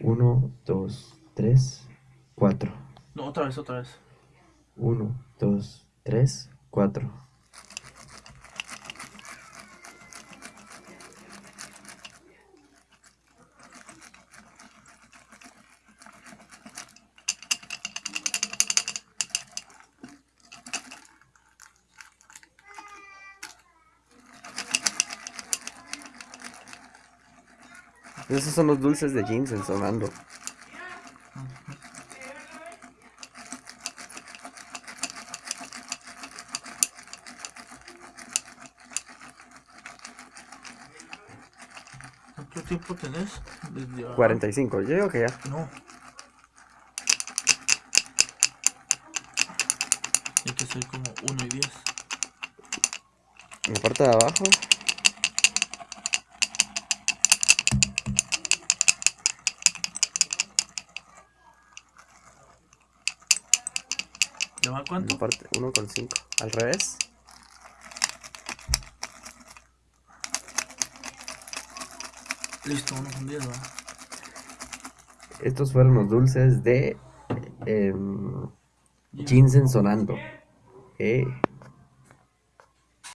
1, 2, 3, 4. No, otra vez, otra vez. 1, 2, 3, 4. Esos son los dulces de ginseng sonando. ¿Cuánto tiempo tenés? Desde ahora. 45, yo digo que ya. No. Tiene que ser como 1 y 10. En la parte de abajo. ¿Ya va cuánto? parte 1,5. Al revés. Listo, 1 con 10, va. Estos fueron los dulces de em, ginseng sonando. Eh.